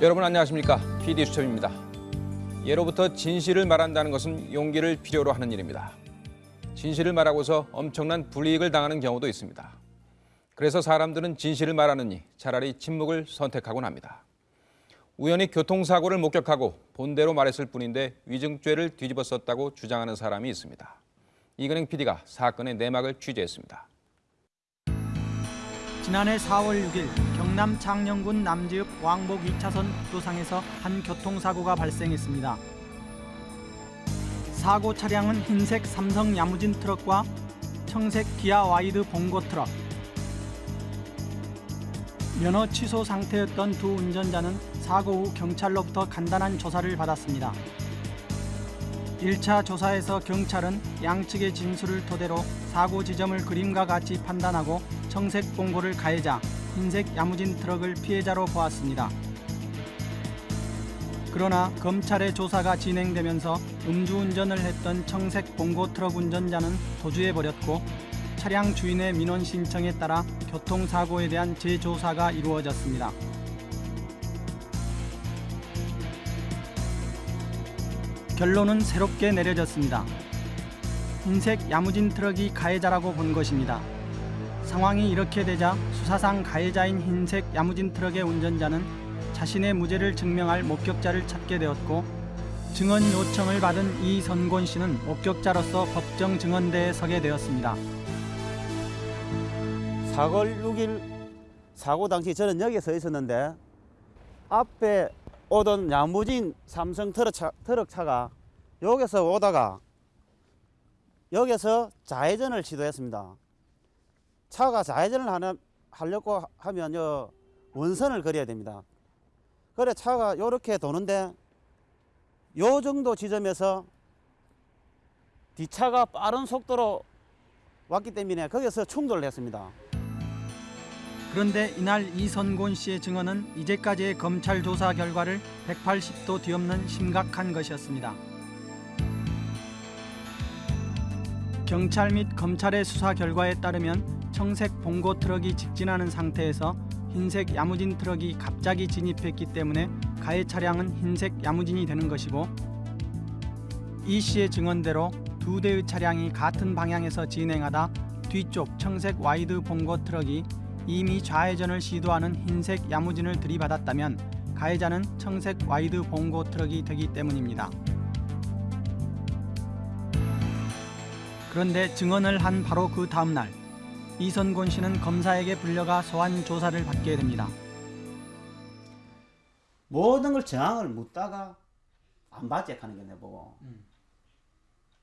여러분 안녕하십니까? PD 수첩입니다. 예로부터 진실을 말한다는 것은 용기를 필요로 하는 일입니다. 진실을 말하고서 엄청난 불이익을 당하는 경우도 있습니다. 그래서 사람들은 진실을 말하느니 차라리 침묵을 선택하곤 합니다. 우연히 교통사고를 목격하고 본대로 말했을 뿐인데 위증죄를 뒤집어 썼다고 주장하는 사람이 있습니다. 이근행 PD가 사건의 내막을 취재했습니다. 지난해 4월 6일 경남 창녕군 남지읍 왕복 2차선 국도상에서 한 교통사고가 발생했습니다. 사고 차량은 흰색 삼성 야무진 트럭과 청색 기아 와이드 봉고 트럭. 면허 취소 상태였던 두 운전자는 사고 후 경찰로부터 간단한 조사를 받았습니다. 1차 조사에서 경찰은 양측의 진술을 토대로 사고 지점을 그림과 같이 판단하고 청색 봉고를 가해자, 흰색 야무진 트럭을 피해자로 보았습니다. 그러나 검찰의 조사가 진행되면서 음주운전을 했던 청색 봉고 트럭 운전자는 도주해버렸고 차량 주인의 민원 신청에 따라 교통사고에 대한 재조사가 이루어졌습니다. 결론은 새롭게 내려졌습니다. 흰색 야무진 트럭이 가해자라고 본 것입니다. 상황이 이렇게 되자 수사상 가해자인 흰색 야무진 트럭의 운전자는 자신의 무죄를 증명할 목격자를 찾게 되었고 증언 요청을 받은 이선곤 씨는 목격자로서 법정 증언대에 서게 되었습니다. 4월 6일 사고 당시 저는 여기에 서 있었는데 앞에 오던 야무진 삼성 트럭차, 트럭차가 여기서 오다가 여기서 좌회전을 시도했습니다. 차가 좌회전을 하는, 하려고 하면 요 원선을 그려야 됩니다. 그래 차가 이렇게 도는데 요 정도 지점에서 뒷차가 빠른 속도로 왔기 때문에 거기서 충돌을 했습니다. 그런데 이날 이선곤 씨의 증언은 이제까지의 검찰 조사 결과를 180도 뒤엎는 심각한 것이었습니다. 경찰 및 검찰의 수사 결과에 따르면 청색 봉고 트럭이 직진하는 상태에서 흰색 야무진 트럭이 갑자기 진입했기 때문에 가해 차량은 흰색 야무진이 되는 것이고 이 씨의 증언대로 두 대의 차량이 같은 방향에서 진행하다 뒤쪽 청색 와이드 봉고 트럭이 이미 좌회전을 시도하는 흰색 야무진을 들이받았다면 가해자는 청색 와이드 봉고 트럭이 되기 때문입니다. 그런데 증언을 한 바로 그 다음 날 이선곤 씨는 검사에게 불려가 소환 조사를 받게 됩니다. 모든 걸 정황을 묻다가 안 봤지 하는 게 내보고.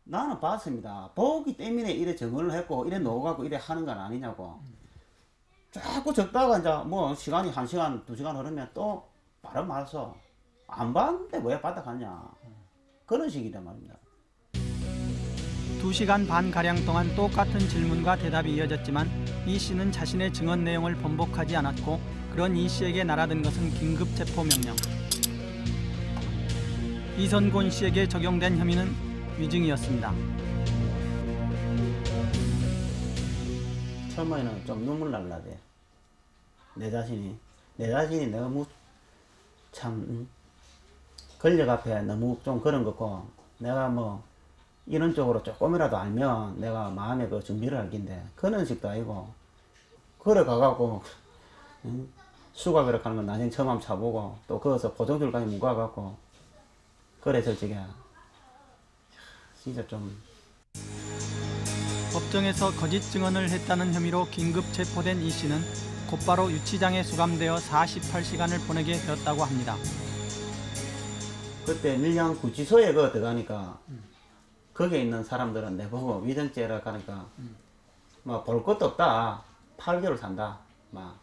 나는 봤습니다. 보기 때문에 이래 정언을 했고 이래 놓아갖고 이래 하는 건 아니냐고. 자꾸 적다가 이제 뭐 시간이 한 시간 두 시간 흐르면 또 바로 말서 안 봤는데 왜 받아 갔냐. 그런 식이란 말입니다 2시간 반 가량 동안 똑같은 질문과 대답이 이어졌지만 이 씨는 자신의 증언 내용을 번복하지 않았고 그런 이 씨에게 날아든 것은 긴급 체포 명령. 이선곤 씨에게 적용된 혐의는 위증이었습니다. 처음에는 좀 눈물 날라대 내 자신이 내 자신이 너무 참 음, 권력 앞에 너무 좀 그런 거고 내가 뭐 이런 쪽으로 조금이라도 알면 내가 마음에 그 준비를 할 긴데 그런 식도 아니고 그래 가갖고 응? 수갑이라 하는 건 나중에 처음 한번 차보고 또 거기서 보정줄까지 묶어갖고 그래 솔직히 진짜 좀 법정에서 거짓 증언을 했다는 혐의로 긴급 체포된 이 씨는 곧바로 유치장에 수감되어 48시간을 보내게 되었다고 합니다. 그때 밀양 구치소에 그 들어가니까 거기에 있는 사람들은 내보고 위등죄라 하니까 뭐볼 것도 없다. 8개월 산다. 막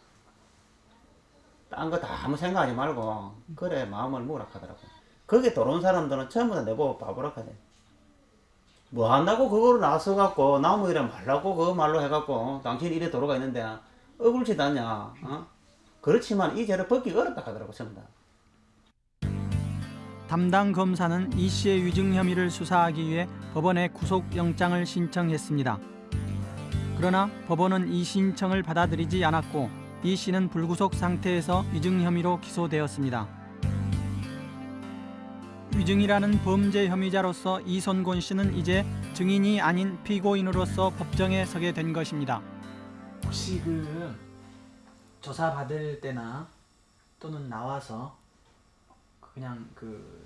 딴 거 다 아무 생각하지 말고 그래 마음을 먹으라 하더라고. 거기 들어온 사람들은 다 내보고 바보라 하대. 뭐 한다고 그거를 나서 갖고 나무 이래 말라고 그거 말로 해갖고 당신 이래 도로가 있는데 억울치 않냐 어? 그렇지만 이 죄를 벗기 어렵다 하더라고 전부 다 담당 검사는 이 씨의 위증 혐의를 수사하기 위해 법원에 구속영장을 신청했습니다. 그러나 법원은 이 신청을 받아들이지 않았고 이 씨는 불구속 상태에서 위증 혐의로 기소되었습니다. 위증이라는 범죄 혐의자로서 이선곤 씨는 이제 증인이 아닌 피고인으로서 법정에 서게 된 것입니다. 혹시 그 조사 받을 때나 또는 나와서 그냥 그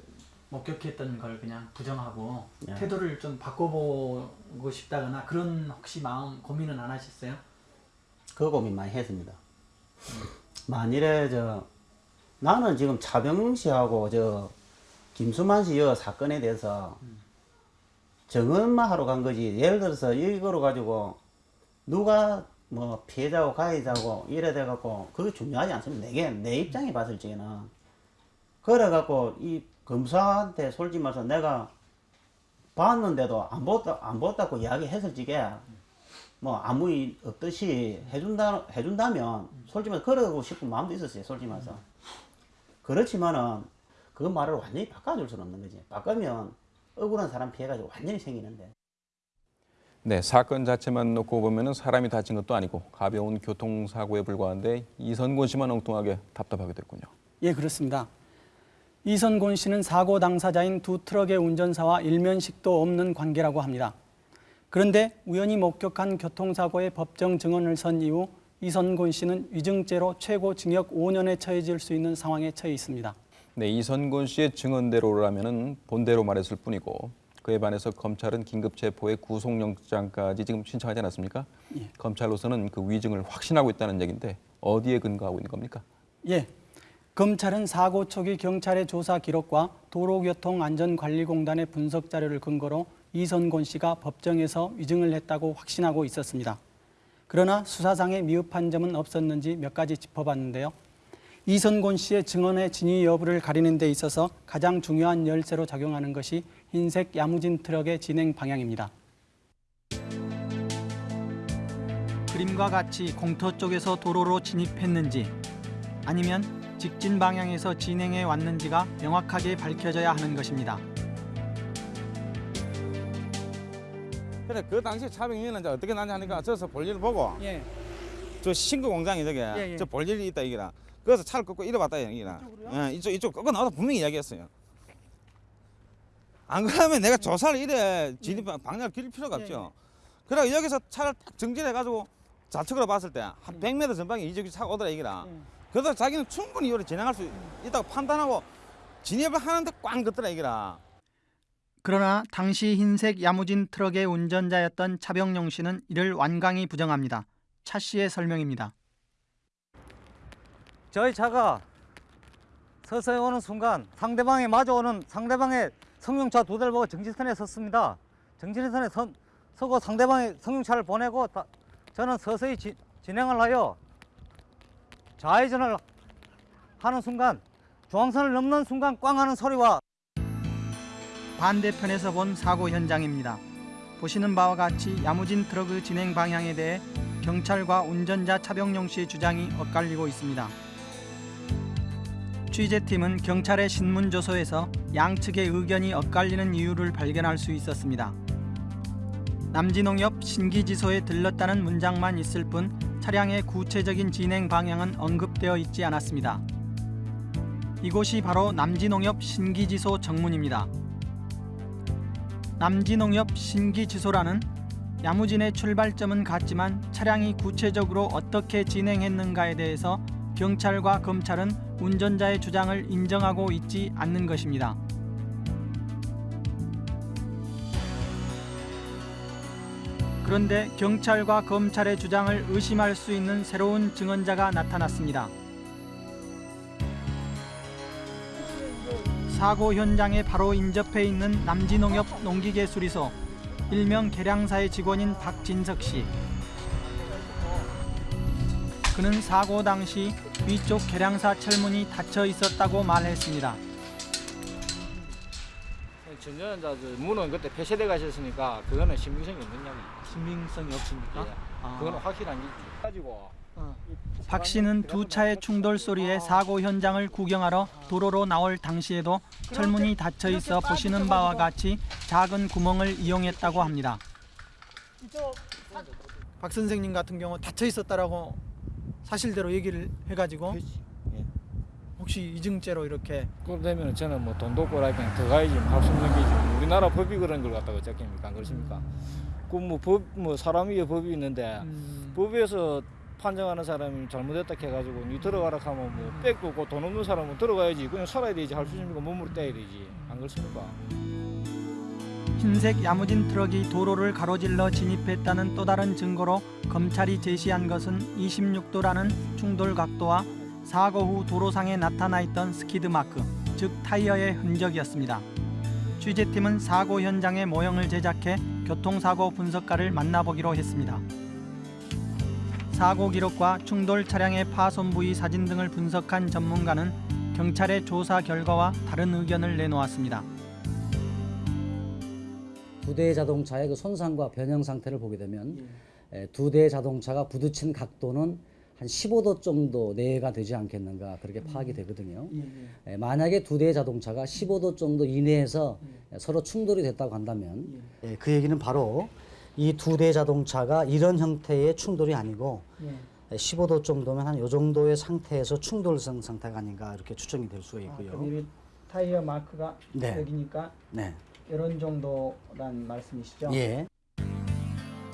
목격했던 걸 그냥 부정하고 예. 태도를 좀 바꿔보고 싶다거나 그런 혹시 마음 고민은 안 하셨어요? 그 고민 많이 했습니다. 만일에 저 나는 지금 차병 씨하고 저 김수만 씨 여 사건에 대해서 증언만 하러 간 거지. 예를 들어서 이거로 가지고 누가 뭐 피해자고 가해자고 이래 돼 갖고 그게 중요하지 않습니다. 내게 내 입장에 봤을 적에는 그래 갖고 이 검사한테 솔직히 말해서 내가 봤는데도 안 봤다 안 봤다고 이야기했을 적에 뭐 아무 일 없듯이 해준다 해준다면 솔직히 말해서 그러고 싶은 마음도 있었어요. 솔직히 말해서 그렇지만은 그 말을 완전히 바꿔줄 수는 없는 거지. 바꾸면 억울한 사람 피해가지고 완전히 생기는데. 네, 사건 자체만 놓고 보면은 사람이 다친 것도 아니고 가벼운 교통사고에 불과한데 이선곤 씨만 엉뚱하게 답답하게 됐군요. 예, 그렇습니다. 이선곤 씨는 사고 당사자인 두 트럭의 운전사와 일면식도 없는 관계라고 합니다. 그런데 우연히 목격한 교통사고의 법정 증언을 선 이후 이선곤 씨는 위증죄로 최고 징역 5년에 처해질 수 있는 상황에 처해 있습니다. 네, 이선곤 씨의 증언대로라면은 본대로 말했을 뿐이고 그에 반해서 검찰은 긴급 체포에 구속영장까지 지금 신청하지 않았습니까? 예. 검찰로서는 그 위증을 확신하고 있다는 얘기인데 어디에 근거하고 있는 겁니까? 예. 검찰은 사고 초기 경찰의 조사 기록과 도로교통안전관리공단의 분석 자료를 근거로 이선곤 씨가 법정에서 위증을 했다고 확신하고 있었습니다. 그러나 수사상의 미흡한 점은 없었는지 몇 가지 짚어봤는데요. 이선곤 씨의 증언의 진위 여부를 가리는 데 있어서 가장 중요한 열쇠로 작용하는 것이 흰색 야무진 트럭의 진행 방향입니다. 그림과 같이 공터 쪽에서 도로로 진입했는지 아니면 직진 방향에서 진행해 왔는지가 명확하게 밝혀져야 하는 것입니다. 그래 그 당시 차병위는 이제 어떻게 나냐 하니까 저서 볼일을 보고 예. 저 신고 공장이 저게 예, 예. 저 볼일이 있다 이기라. 그래서 차를 끄고 이래 왔다 이기라. 예, 이쪽 이쪽 끄고 나와서 분명히 이야기했어요. 안 그러면 내가 조사를 이래 진입 방향을 길 필요가 예, 없죠. 그래 여기서 차를 딱 정진해 가지고 좌측으로 봤을 때 한 100m 전방에 이쪽이 차가 오더라 이기라. 예. 그래서 자기는 충분히 이를 진행할 수 있다고 판단하고 진입을 하는데 꽝 긋더라 이기라 그러나 당시 흰색 야무진 트럭의 운전자였던 차병용 씨는 이를 완강히 부정합니다. 차 씨의 설명입니다. 저희 차가 서서히 오는 순간 상대방에 마주오는 상대방의 승용차 두 대를 보고 정지선에 섰습니다. 정지선에 선, 서고 상대방의 승용차를 보내고 다- 저는 서서히 지- 진행을 하여 좌회전을 하는 순간 중앙선을 넘는 순간 꽝 하는 소리와 반대편에서 본 사고 현장입니다. 보시는 바와 같이 야무진 트럭의 진행 방향에 대해 경찰과 운전자 차병용 씨의 주장이 엇갈리고 있습니다. 취재팀은 경찰의 신문 조서에서 양측의 의견이 엇갈리는 이유를 발견할 수 있었습니다. 남진홍역 신기지소에 들렀다는 문장만 있을 뿐 차량의 구체적인 진행 방향은 언급되어 있지 않았습니다. 이곳이 바로 남진홍역 신기지소 정문입니다. 남진홍역 신기지소라는 야무진의 출발점은 같지만 차량이 구체적으로 어떻게 진행했는가에 대해서 경찰과 검찰은 운전자의 주장을 인정하고 있지 않는 것입니다. 그런데 경찰과 검찰의 주장을 의심할 수 있는 새로운 증언자가 나타났습니다. 사고 현장에 바로 인접해 있는 남진농협 농기계수리소 일명 계량사의 직원인 박진석 씨. 그는 사고 당시 위쪽 계량사 철문이 닫혀 있었다고 말했습니다. 전전자 문은 그때 폐쇄돼 가셨으니까 그거는 신빙성이 이야기. 신빙성이 없습니까? 아. 그거는 확실한 얘기. 가지고 박 씨는 두 차의 충돌 소리에 사고 현장을 구경하러 도로로 나올 당시에도 철문이 닫혀 있어 보시는 바와 같이 작은 구멍을 이용했다고 합니다. 박 선생님 같은 경우 닫혀 있었다라고 사실대로 얘기를 해가지고 예. 혹시 위증죄로 이렇게 그러면 저는 뭐 돈도 꼬라 그냥 더 가야지 뭐 할수 없는 게지. 우리나라 법이 그런 걸 갖다가 안 그렇습니까? 그뭐 법 뭐 사람 위에 법이 있는데 음, 법에서 판정하는 사람이 잘못했다 해가지고 니 들어가라 하면 뭐 뺏고 없고 돈 없는 사람은 들어가야지. 그냥 살아야 되지 할 수 있습니까 몸으로 떼야 되지. 안 그렇습니까? 흰색 야무진 트럭이 도로를 가로질러 진입했다는 또 다른 증거로 검찰이 제시한 것은 26도라는 충돌 각도와 사고 후 도로상에 나타나 있던 스키드 마크, 즉 타이어의 흔적이었습니다. 취재팀은 사고 현장의 모형을 제작해 교통사고 분석가를 만나보기로 했습니다. 사고 기록과 충돌 차량의 파손 부위 사진 등을 분석한 전문가는 경찰의 조사 결과와 다른 의견을 내놓았습니다. 두 대의 자동차의 그 손상과 변형 상태를 보게 되면 에, 두 대의 자동차가 부딪힌 각도는 한 15도 정도 내외가 되지 않겠는가 그렇게 파악이 되거든요. 에, 만약에 두 대의 자동차가 15도 정도 이내에서 서로 충돌이 됐다고 한다면 예, 그 얘기는 바로 이 두 대의 자동차가 이런 형태의 충돌이 아니고 에, 15도 정도면 한 요 정도의 상태에서 충돌성 상태가 아닌가 이렇게 추정이 될 수가 있고요. 타이어 마크가 네. 여기니까 네. 이런 정도란 말씀이시죠? 예.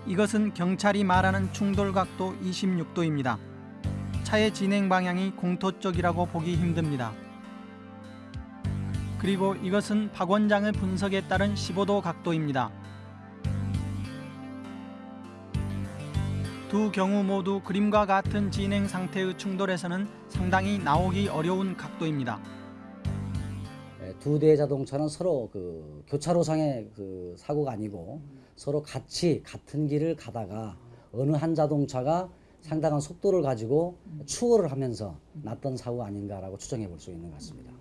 이것은 경찰이 말하는 충돌 각도 26도입니다. 차의 진행 방향이 공토 쪽이라고 보기 힘듭니다. 그리고 이것은 박 원장의 분석에 따른 15도 각도입니다. 두 경우 모두 그림과 같은 진행 상태의 충돌에서는 상당히 나오기 어려운 각도입니다. 에, 두 대의 자동차는 서로 그 교차로상의 그 사고가 아니고 서로 같이 같은 길을 가다가 어느 한 자동차가 상당한 속도를 가지고 추월을 하면서 났던 사고가 아닌가라고 추정해 볼 수 있는 것 같습니다.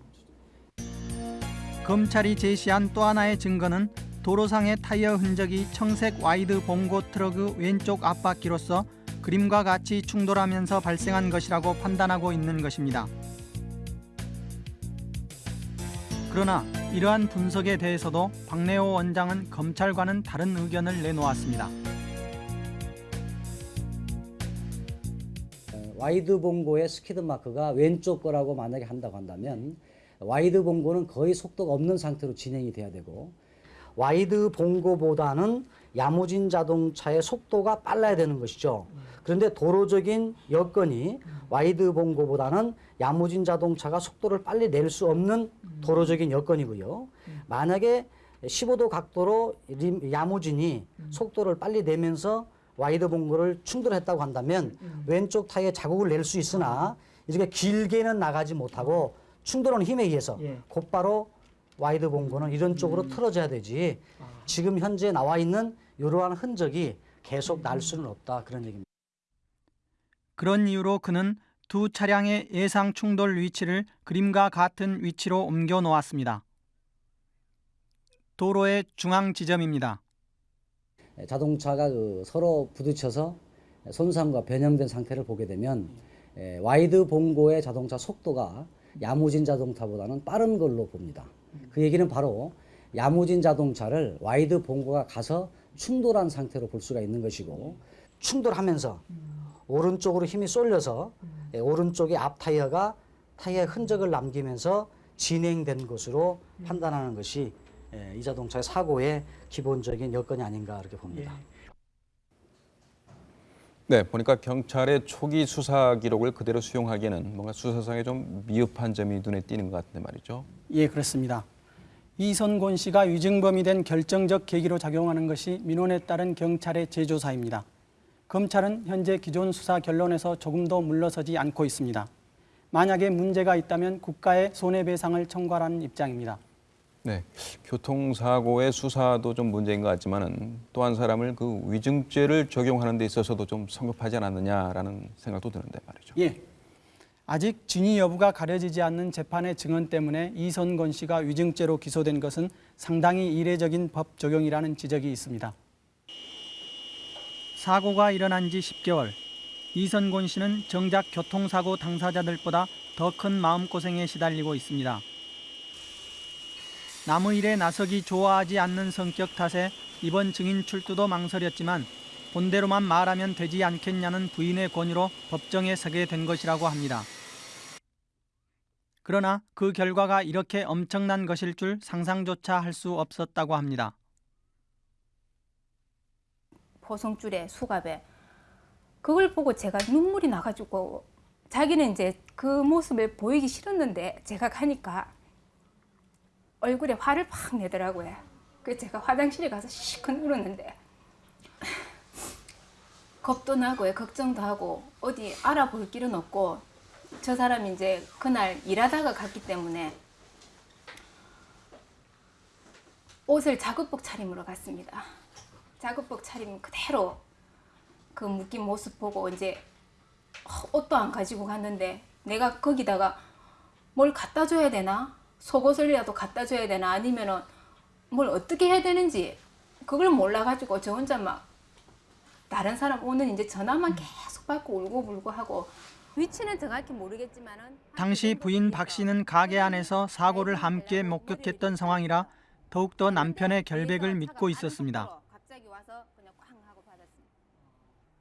검찰이 제시한 또 하나의 증거는 도로상의 타이어 흔적이 청색 와이드 봉고 트럭의 왼쪽 앞바퀴로서 그림과 같이 충돌하면서 발생한 것이라고 판단하고 있는 것입니다. 그러나 이러한 분석에 대해서도 박내호 원장은 검찰과는 다른 의견을 내놓았습니다. 와이드 봉고의 스키드 마크가 왼쪽 거라고 만약에 한다고 한다면 와이드 봉고는 거의 속도가 없는 상태로 진행이 돼야 되고 와이드 봉고보다는 야무진 자동차의 속도가 빨라야 되는 것이죠. 그런데 도로적인 여건이 와이드 봉고보다는 야무진 자동차가 속도를 빨리 낼 수 없는 도로적인 여건이고요. 만약에 15도 각도로 림- 야무진이 속도를 빨리 내면서 와이드 봉고를 충돌했다고 한다면 왼쪽 타이어에 자국을 낼 수 있으나 이렇게 길게는 나가지 못하고 충돌하는 힘에 의해서 예. 곧바로 와이드 봉고는 이런 쪽으로 틀어져야 되지 지금 현재 나와 있는 이러한 흔적이 계속 날 수는 없다 그런 얘기입니다. 그런 이유로 그는 두 차량의 예상 충돌 위치를 그림과 같은 위치로 옮겨 놓았습니다. 도로의 중앙 지점입니다. 에, 자동차가 그 서로 부딪혀서 손상과 변형된 상태를 보게 되면 에, 와이드 봉고의 자동차 속도가 야무진 자동차보다는 빠른 걸로 봅니다. 그 얘기는 바로 야무진 자동차를 와이드 봉고가 가서 충돌한 상태로 볼 수가 있는 것이고 충돌하면서 오른쪽으로 힘이 쏠려서 에, 오른쪽의 앞 타이어가 타이어의 흔적을 남기면서 진행된 것으로 판단하는 것이 에, 이 자동차의 사고의 기본적인 여건이 아닌가 그렇게 봅니다. 네, 보니까 경찰의 초기 수사 기록을 그대로 수용하기에는 뭔가 수사상에 좀 미흡한 점이 눈에 띄는 것 같은데 말이죠. 예, 그렇습니다. 이선곤 씨가 위증범이 된 결정적 계기로 작용하는 것이 민원에 따른 경찰의 재조사입니다. 검찰은 현재 기존 수사 결론에서 조금도 물러서지 않고 있습니다. 만약에 문제가 있다면 국가에 손해배상을 청구하라는 입장입니다. 네, 교통사고의 수사도 좀 문제인 것 같지만은 또 한 사람을 그 위증죄를 적용하는 데 있어서도 좀 성급하지 않았느냐라는 생각도 드는데 말이죠. 예. 아직 진위 여부가 가려지지 않는 재판의 증언 때문에 이선건 씨가 위증죄로 기소된 것은 상당히 이례적인 법 적용이라는 지적이 있습니다. 사고가 일어난 지 10개월. 이선곤 씨는 정작 교통사고 당사자들보다 더 큰 마음고생에 시달리고 있습니다. 남의 일에 나서기 좋아하지 않는 성격 탓에 이번 증인 출두도 망설였지만 본대로만 말하면 되지 않겠냐는 부인의 권유로 법정에 서게 된 것이라고 합니다. 그러나 그 결과가 이렇게 엄청난 것일 줄 상상조차 할 수 없었다고 합니다. 포성줄에 수갑에 그걸 보고 제가 눈물이 나가지고 자기는 이제 그 모습을 보이기 싫었는데 제가 가니까 얼굴에 화를 팍 내더라고요. 그래서 제가 화장실에 가서 시컷 울었는데 겁도 나고요, 걱정도 하고 어디 알아볼 길은 없고 저 사람이 이제 그날 일하다가 갔기 때문에 옷을 작업복 차림으로 갔습니다. 작업복 차림 그대로 그 묶인 모습 보고 이제 옷도 안 가지고 갔는데 내가 거기다가 뭘 갖다 줘야 되나 속옷을이라도 갖다 줘야 되나 아니면은 뭘 어떻게 해야 되는지 그걸 몰라가지고 저 혼자 막 다른 사람 오는 이제 전화만 계속 받고 울고 불고 하고 위치는 정확히 모르겠지만은 당시 부인 박 씨는 가게 안에서 사고를 함께 목격했던 상황이라 더욱더 남편의 결백을 믿고 있었습니다.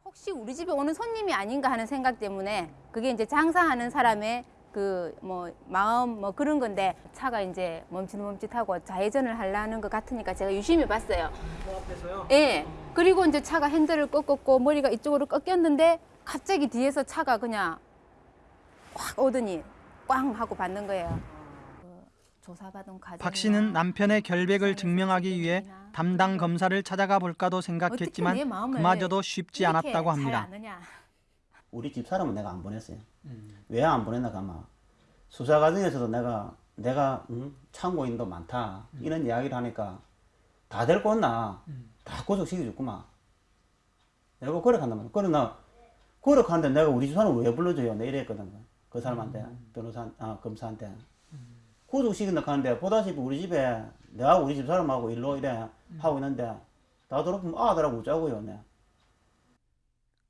혹시 우리 집에 오는 손님이 아닌가 하는 생각 때문에 그게 이제 장사하는 사람의 그 뭐 마음 뭐 그런 건데 차가 이제 멈칫멈칫하고 좌회전을 하려는 것 같으니까 제가 유심히 봤어요. 예. 그리고 이제 차가 핸들을 꺾었고 머리가 이쪽으로 꺾였는데 갑자기 뒤에서 차가 그냥 확 오더니 꽝 하고 받는 거예요. 그 조사받은 과정. 박 씨는 남편의 결백을 증명하기 위해 담당 검사를 찾아가 볼까도 생각했지만 그마저도 쉽지 않았다고 합니다. 우리 집 사람은 내가 안 보냈어요. 왜안 보냈나 가마 수사 과정에서도 내가 내가 응? 참고인도 많다 이런 이야기를 하니까 다 데리고 온나 다 구속시켜줬구만. 내가 거력한단 말이야. 그러나 거력하는데 내가 우리 집 사람 왜 불러줘요? 내 이랬거든. 그 사람한테 변호사 아 검사한테 구속시킨다 하는데 보다시피 우리 집에 내가 우리 집 사람하고 일로 이래 하고 있는데 다 들어보면 아들하고 웃자고요. 내.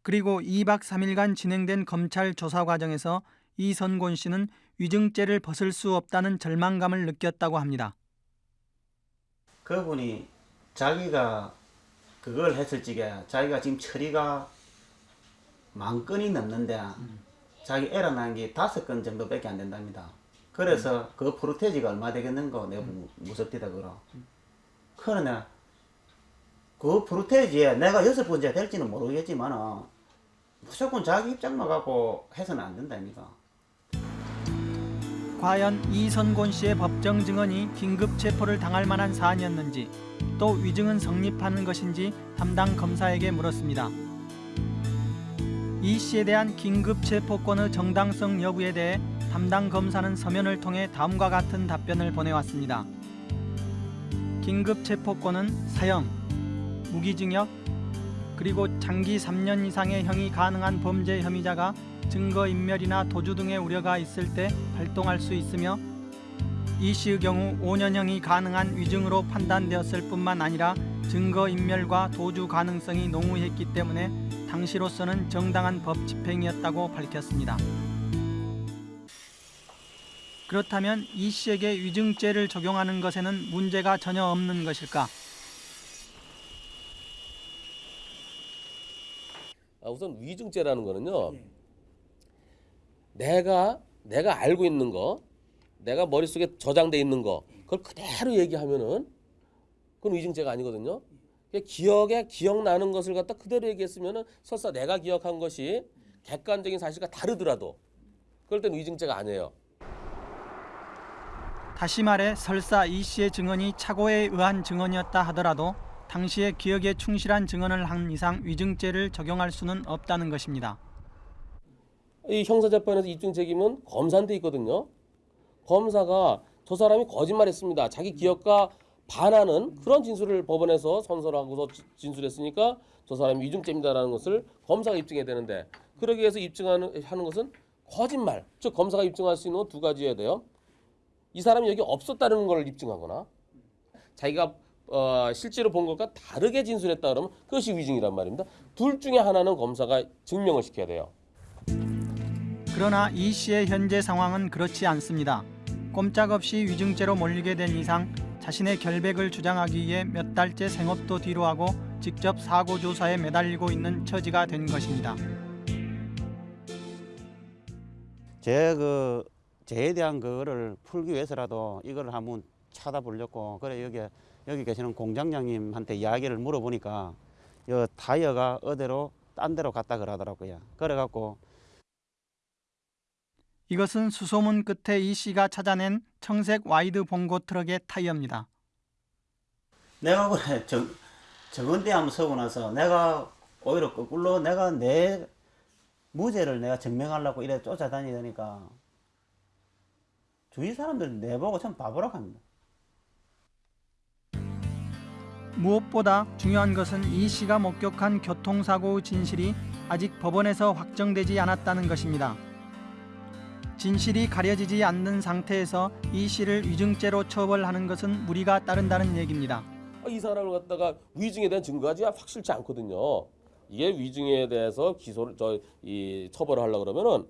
그리고 2박 3일간 진행된 검찰 조사 과정에서 이선곤 씨는 위증죄를 벗을 수 없다는 절망감을 느꼈다고 합니다. 그분이 자기가 그걸 했을 적에 자기가 지금 처리가 만 건이 넘는데 자기 에러 난 게 다섯 건 정도밖에 안 된답니다. 그래서 그 프로테지가 얼마 되겠는 거 내가 무- 무섭디다 그러. 그러나 그 프로테지에 내가 여섯 번째 될지는 모르겠지만 무조건 자기 입장만 갖고 해서는 안 된다니까. 과연 이선곤 씨의 법정 증언이 긴급 체포를 당할 만한 사안이었는지 또 위증은 성립하는 것인지 담당 검사에게 물었습니다. 이 씨에 대한 긴급 체포권의 정당성 여부에 대해 담당 검사는 서면을 통해 다음과 같은 답변을 보내왔습니다. 긴급 체포권은 사형, 무기징역, 그리고 장기 3년 이상의 형이 가능한 범죄 혐의자가 증거인멸이나 도주 등의 우려가 있을 때 발동할 수 있으며 이 씨의 경우 5년형이 가능한 위증으로 판단되었을 뿐만 아니라 증거인멸과 도주 가능성이 농후했기 때문에 당시로서는 정당한 법 집행이었다고 밝혔습니다. 그렇다면 이 씨에게 위증죄를 적용하는 것에는 문제가 전혀 없는 것일까? 우선 위증죄라는 거는요. 내가 내가 알고 있는 거, 내가 머릿속에 저장돼 있는 거, 그걸 그대로 얘기하면은 그건 위증죄가 아니거든요. 기억에 기억나는 것을 갖다 그대로 얘기했으면은 설사 내가 기억한 것이 객관적인 사실과 다르더라도 그럴 땐 위증죄가 아니에요. 다시 말해 설사 이 씨의 증언이 착오에 의한 증언이었다 하더라도 당시의 기억에 충실한 증언을 한 이상 위증죄를 적용할 수는 없다는 것입니다. 이 형사재판에서 입증 책임은 검사한테 있거든요. 검사가 저 사람이 거짓말했습니다. 자기 기억과 반하는 그런 진술을 법원에서 선서하고서 진술했으니까 저 사람이 위증죄입니다라는 것을 검사가 입증해야 되는데 그러기 위해서 입증하는 하는 것은 거짓말. 즉 검사가 입증할 수 있는 건두 가지여야 돼요. 이 사람이 여기 없었다는 걸 입증하거나 자기가 어, 실제로 본 것과 다르게 진술했다 그러면 그것이 위증이란 말입니다. 둘 중에 하나는 검사가 증명을 시켜야 돼요. 그러나 이 씨의 현재 상황은 그렇지 않습니다. 꼼짝없이 위증죄로 몰리게 된 이상 자신의 결백을 주장하기 위해 몇 달째 생업도 뒤로 하고 직접 사고 조사에 매달리고 있는 처지가 된 것입니다. 제그 죄에 대한 거를 풀기 위해서라도 이걸 한번 찾아보려고 그래 여기 여기 계시는 공장장님한테 이야기를 물어보니까 여 타이어가 어디로 딴 데로 갔다 그러더라고요. 그래갖고 이것은 수소문 끝에 이 씨가 찾아낸 청색 와이드 봉고 트럭의 타이어입니다. 내가 그래 정 증언대 한번 서고 나서 내가 오히려 거꾸로 내가 내 무죄를 내가 증명하려고 이래 쫓아다니니까 주위 사람들 내보고 참 바보라고 합니다. 무엇보다 중요한 것은 이 씨가 목격한 교통사고의 진실이 아직 법원에서 확정되지 않았다는 것입니다. 진실이 가려지지 않는 상태에서 이 씨를 위증죄로 처벌하는 것은 무리가 따른다는 얘기입니다. 아, 이 사람을 갖다가 위증에 대한 증거가 확실치 않거든요. 이게 위증에 대해서 기소를 저 이 처벌을 하려 그러면은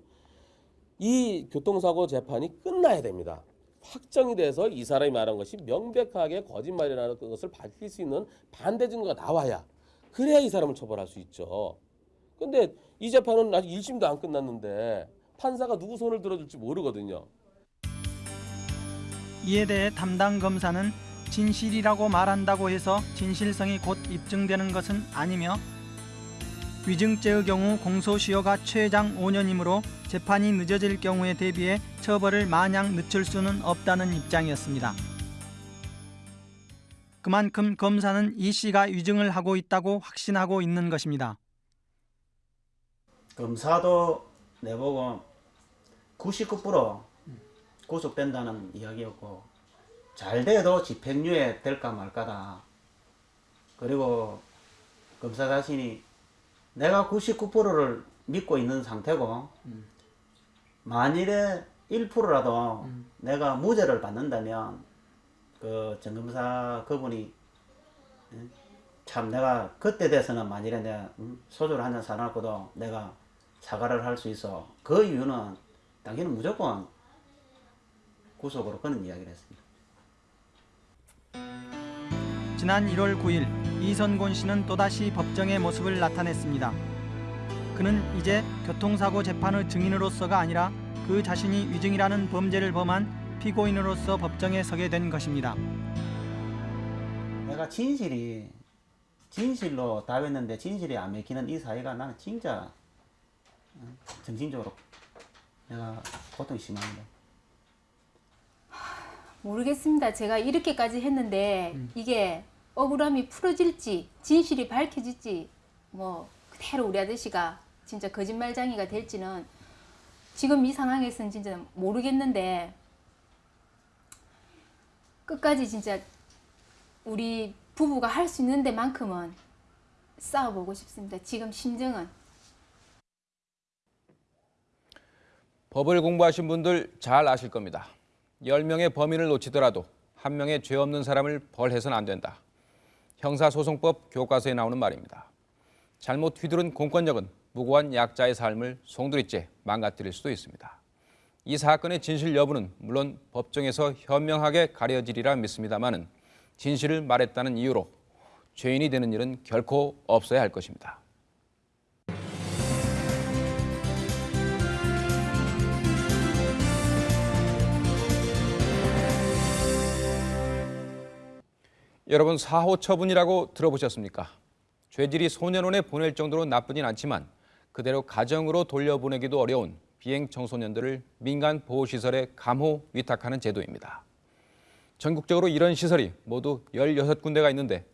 이 교통사고 재판이 끝나야 됩니다. 확정이 돼서 이 사람이 말한 것이 명백하게 거짓말이라는 것을 밝힐 수 있는 반대 증거가 나와야 그래야 이 사람을 처벌할 수 있죠. 근데 이 재판은 아직 1심도 안 끝났는데 판사가 누구 손을 들어줄지 모르거든요. 이에 대해 담당 검사는 진실이라고 말한다고 해서 진실성이 곧 입증되는 것은 아니며 위증죄의 경우 공소시효가 최장 5년이므로 재판이 늦어질 경우에 대비해 처벌을 마냥 늦출 수는 없다는 입장이었습니다. 그만큼 검사는 이 씨가 위증을 하고 있다고 확신하고 있는 것입니다. 검사도 내보고 99% 구속된다는 이야기였고 잘 돼도 집행유예 될까 말까다. 그리고 검사 자신이 내가 99%를 믿고 있는 상태고 만일에 1%라도 내가 무죄를 받는다면 그 정검사 그분이 응? 참 내가 그때 돼서는 만일에 내가 응? 소주를 한잔 사놨고도 내가 사과를 할 수 있어. 그 이유는 당신은 무조건 구속으로 그런 이야기를 했습니다. 지난 1월 9일 이선곤 씨는 또다시 법정의 모습을 나타냈습니다. 그는 이제 교통사고 재판의 증인으로서가 아니라 그 자신이 위증이라는 범죄를 범한 피고인으로서 법정에 서게 된 것입니다. 내가 진실이 진실로 답했는데 진실이 안 맥히는 이 사회가 나는 진짜 응? 정신적으로 내가 고통이 심합니다. 모르겠습니다. 제가 이렇게까지 했는데 이게 억울함이 풀어질지 진실이 밝혀질지 뭐 그대로 우리 아저씨가 진짜 거짓말장이가 될지는 지금 이 상황에서는 진짜 모르겠는데 끝까지 진짜 우리 부부가 할 수 있는 데만큼은 싸워보고 싶습니다. 지금 심정은 법을 공부하신 분들 잘 아실 겁니다. 10명의 범인을 놓치더라도 한 명의 죄 없는 사람을 벌해서는 안 된다. 형사소송법 교과서에 나오는 말입니다. 잘못 휘두른 공권력은 무고한 약자의 삶을 송두리째 망가뜨릴 수도 있습니다. 이 사건의 진실 여부는 물론 법정에서 현명하게 가려지리라 믿습니다마는 진실을 말했다는 이유로 죄인이 되는 일은 결코 없어야 할 것입니다. 여러분 사호 처분이라고 들어보셨습니까? 죄질이 소년원에 보낼 정도로 나쁘진 않지만 그대로 가정으로 돌려보내기도 어려운 비행 청소년들을 민간 보호시설에 감호 위탁하는 제도입니다. 전국적으로 이런 시설이 모두 16군데가 있는데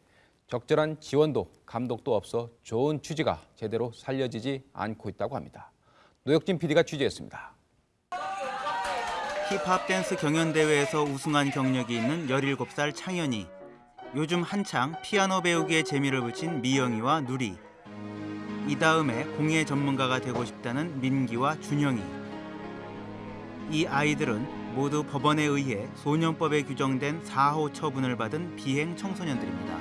적절한 지원도 감독도 없어 좋은 취지가 제대로 살려지지 않고 있다고 합니다. 노혁진 PD가 취재했습니다. 힙합 댄스 경연 대회에서 우승한 경력이 있는 17살 창현이 요즘 한창 피아노 배우기에 재미를 붙인 미영이와 누리 이 다음에 공예 전문가가 되고 싶다는 민기와 준영이 이 아이들은 모두 법원에 의해 소년법에 규정된 4호 처분을 받은 비행 청소년들입니다.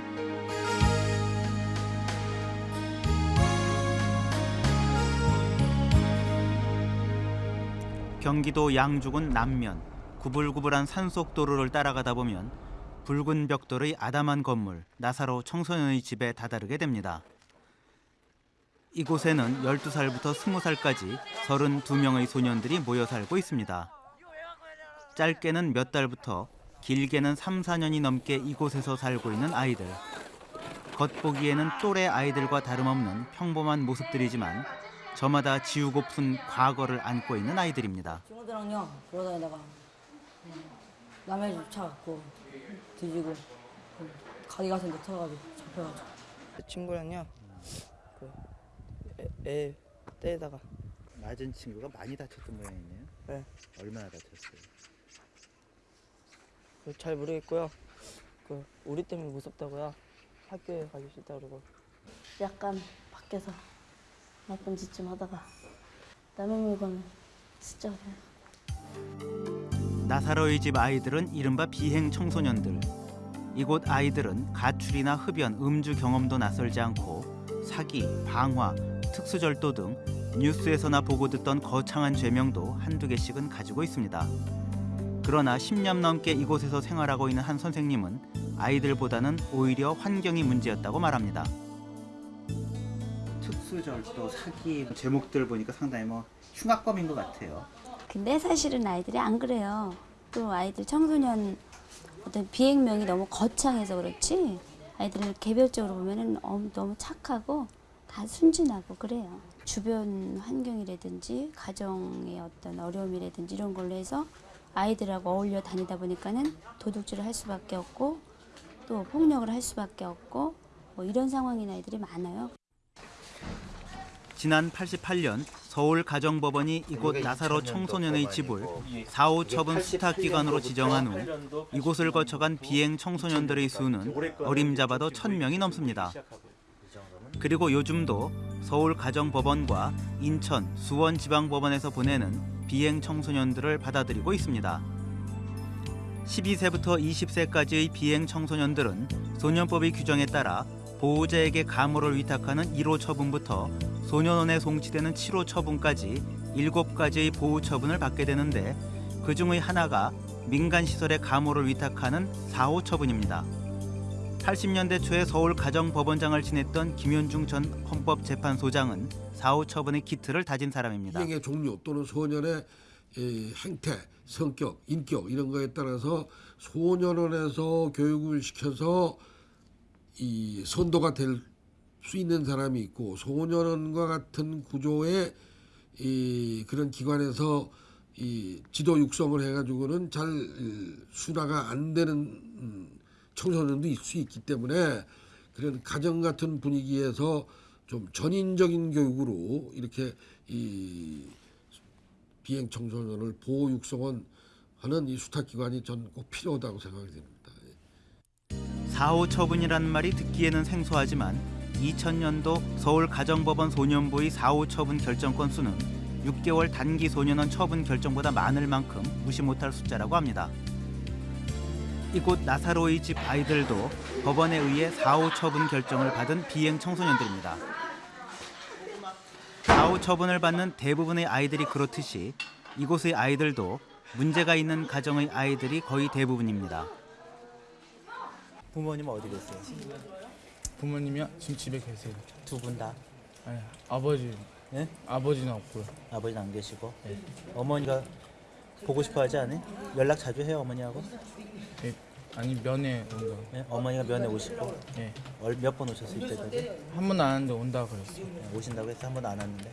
경기도 양주군 남면 구불구불한 산속도로를 따라가다 보면 붉은 벽돌의 아담한 건물 나사로 청소년의 집에 다다르게 됩니다. 이곳에는 12살부터 20살까지 32명의 소년들이 모여 살고 있습니다. 짧게는 몇 달부터 길게는 3, 4년이 넘게 이곳에서 살고 있는 아이들. 겉보기에는 또래 아이들과 다름없는 평범한 모습들이지만 저마다 지우고픈 과거를 안고 있는 아이들입니다. 친구들랑요 돌아다니다가 음, 남의 집 차 갖고 뒤지고 음, 가게 같은 데 터가지고 잡혀가지고 친구랑요 그 애, 애 때리다가 맞은 친구가 많이 다쳤던 모양이네요. 네. 얼마나 다쳤어요? 그 잘 모르겠고요 그 우리 때문에 무섭다고요 학교에 가기 싫다 그러고 약간 밖에서 나쁜 짓 좀 하다가 남의 물건을 진짜. 나사로의 집 아이들은 이른바 비행 청소년들. 이곳 아이들은 가출이나 흡연, 음주 경험도 낯설지 않고 사기, 방화, 특수절도 등 뉴스에서나 보고 듣던 거창한 죄명도 한두 개씩은 가지고 있습니다. 그러나 10년 넘게 이곳에서 생활하고 있는 한 선생님은 아이들보다는 오히려 환경이 문제였다고 말합니다. 특수절도, 사기 제목들 보니까 상당히 뭐 흉악범인 것 같아요. 근데 사실은 아이들이 안 그래요. 또 아이들 청소년 어떤 비행명이 너무 거창해서 그렇지 아이들을 개별적으로 보면은 엄- 너무 착하고 다 순진하고 그래요. 주변 환경이라든지 가정의 어떤 어려움이라든지 이런 걸로 해서 아이들하고 어울려 다니다 보니까는 도둑질을 할 수밖에 없고 또 폭력을 할 수밖에 없고 뭐 이런 상황인 아이들이 많아요. 지난 88년 서울 가정법원이 이곳 나사로 청소년의 집을 4호 처분 수탁 기관으로 지정한 후 이곳을 거쳐간 비행 청소년들의 수는 어림잡아도 1000명이 넘습니다. 그리고 요즘도 서울 가정법원과 인천, 수원 지방법원에서 보내는 비행 청소년들을 받아들이고 있습니다. 12세부터 20세까지의 비행 청소년들은 소년법의 규정에 따라 보호자에게 감호를 위탁하는 1호 처분부터 소년원에 송치되는 7호 처분까지 7가지의 보호 처분을 받게 되는데 그 중의 하나가 민간시설에 감호를 위탁하는 4호 처분입니다. 80년대 초에 서울 가정법원장을 지냈던 김현중 전 헌법재판소장은 4호 처분의 기틀을 다진 사람입니다. 비행의 종류 또는 소년의 이 행태, 성격, 인격 이런 거에 따라서 소년원에서 교육을 시켜서 이 선도가 될 수 있는 사람이 있고 소년원과 같은 구조의 이 그런 기관에서 이 지도 육성을 해가지고는 잘 수라가 안 되는 음, 청소년도 있을 수 있기 때문에 그런 가정 같은 분위기에서 좀 전인적인 교육으로 이렇게 이 비행 청소년을 보호 육성원 하는 이 수탁 기관이 전 꼭 필요하다고 생각이 됩니다. 4호 처분이라는 말이 듣기에는 생소하지만 2000년도 서울 가정법원 소년부의 4호 처분 결정 건수는 6개월 단기 소년원 처분 결정보다 많을 만큼 무시 못할 숫자라고 합니다. 이곳 나사로의 집 아이들도 법원에 의해 4호 처분 결정을 받은 비행 청소년들입니다. 4호 처분을 받는 대부분의 아이들이 그렇듯이 이곳의 아이들도 문제가 있는 가정의 아이들이 거의 대부분입니다. 부모님 어디 계세요? 부모님이요? 지금 집에 계세요. 두 분 다? 아니, 아버지. 네? 아버지는 없고요. 아버지는 안 계시고 어머니가 보고 싶어 하지 않아요? 연락 자주 해요 어머니하고? 예, 아니 면회 온다. 네? 어머니가 면회 오시고 예. 몇번 오셨을 때까지? 한번안 왔는데 온다 그랬어요. 네, 오신다고 해서 한번안 왔는데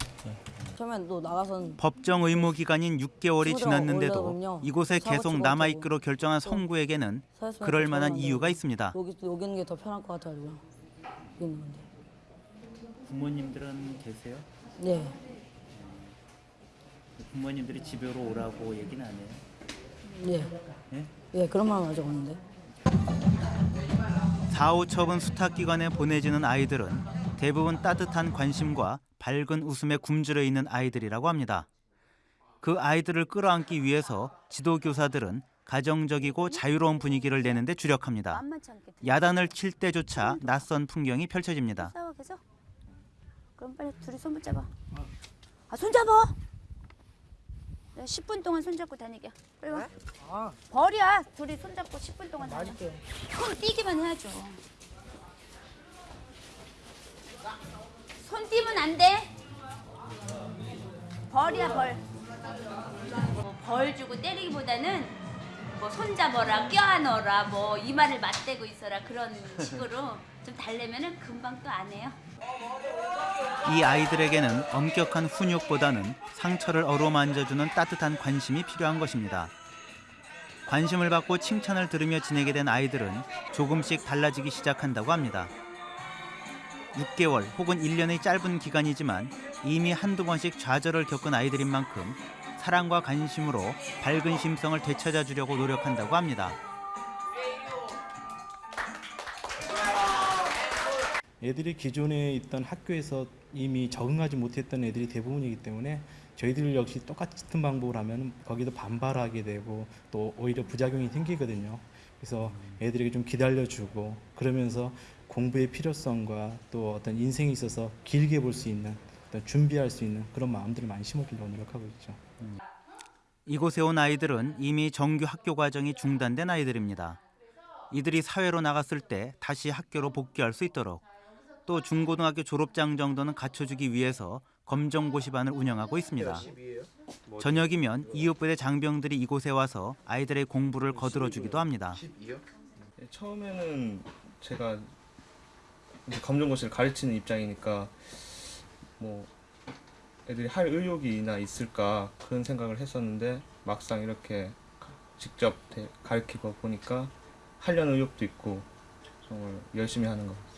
처음엔 또 나가선 법정 의무 기간인 6개월이 친구들하고 지났는데도 이곳에. 계속 남아 있기로 결정한 또 성구에게는 그럴 만한 이유가 있습니다. 여기 또 여기 있는 게 더 편할 것 같아가 있는 건데 부모님들은 계세요? 네 부모님들이 집으로 오라고 얘기는 안 해요? 예. 예? 예, 그런 말은 아직 없는데. 4호 처분 수탁기관에 보내지는 아이들은 대부분 따뜻한 관심과 밝은 웃음에 굶주려 있는 아이들이라고 합니다. 그 아이들을 끌어안기 위해서 지도교사들은 가정적이고 자유로운 분위기를 내는 데 주력합니다. 만만치 않게 야단을 칠 때조차 낯선 풍경이 펼쳐집니다. 싸워 계속. 그럼 빨리 둘이 손 붙잡아. 아 손 잡아. 내가 10분 동안 손 잡고 다니게. 빨리 와. 벌이야. 둘이 손 잡고 10분 동안 다녀. 손 띄기만 해야죠. 손 띄면 안 돼. 벌이야 벌. 뭐 벌 주고 때리기보다는 뭐 손잡아라, 껴안어라, 뭐 이마를 맞대고 있어라 그런 식으로 좀 달래면은 금방 또 안 해요. 이 아이들에게는 엄격한 훈육보다는 상처를 어루만져주는 따뜻한 관심이 필요한 것입니다. 관심을 받고 칭찬을 들으며 지내게 된 아이들은 조금씩 달라지기 시작한다고 합니다. 6개월 혹은 1년의 짧은 기간이지만 이미 한두 번씩 좌절을 겪은 아이들인 만큼 사랑과 관심으로 밝은 심성을 되찾아 주려고 노력한다고 합니다. 애들이 기존에 있던 학교에서 이미 적응하지 못했던 애들이 대부분이기 때문에 저희들 역시 똑같은 방법을 하면 거기도 반발하게 되고 또 오히려 부작용이 생기거든요. 그래서 애들에게 좀 기다려주고 그러면서 공부의 필요성과 또 어떤 인생에 있어서 길게 볼 수 있는 준비할 수 있는 그런 마음들을 많이 심어주려고 노력하고 있죠. 이곳에 온 아이들은 이미 정규 학교 과정이 중단된 아이들입니다. 이들이 사회로 나갔을 때 다시 학교로 복귀할 수 있도록 또 중고등학교 졸업장 정도는 갖춰주기 위해서 검정고시반을 운영하고 있습니다. 저녁이면 이웃부대 장병들이 이곳에 와서 아이들의 공부를 거들어주기도 합니다. 네, 처음에는 제가 검정고시를 가르치는 입장이니까 뭐 애들이 할 의욕이나 있을까 그런 생각을 했었는데 막상 이렇게 직접 대- 가르치고 보니까 하려는 의욕도 있고 정말 열심히 하는 것 같아요.